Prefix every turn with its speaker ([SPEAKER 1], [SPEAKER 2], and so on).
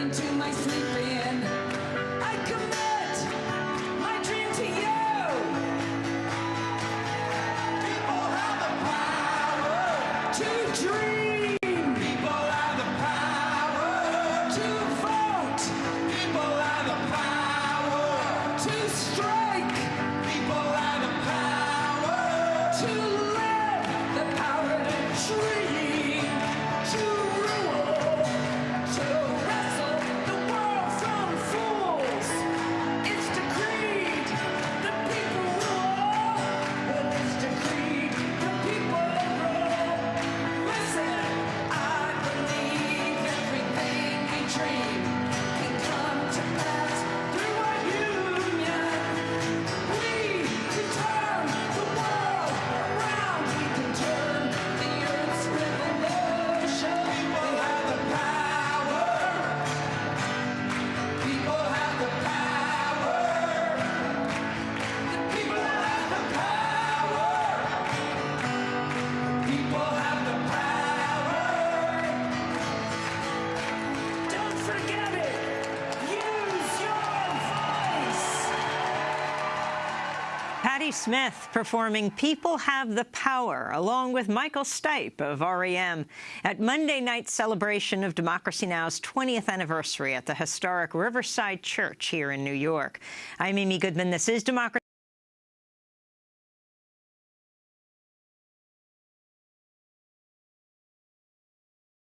[SPEAKER 1] into my sleeping. I commit my dream to you. People have the power to dream.
[SPEAKER 2] Patti Smith performing People Have the Power, along with Michael Stipe of REM, at Monday night's celebration of Democracy Now!'s 20th anniversary at the historic Riverside Church here in New York. I'm Amy Goodman. This is Democracy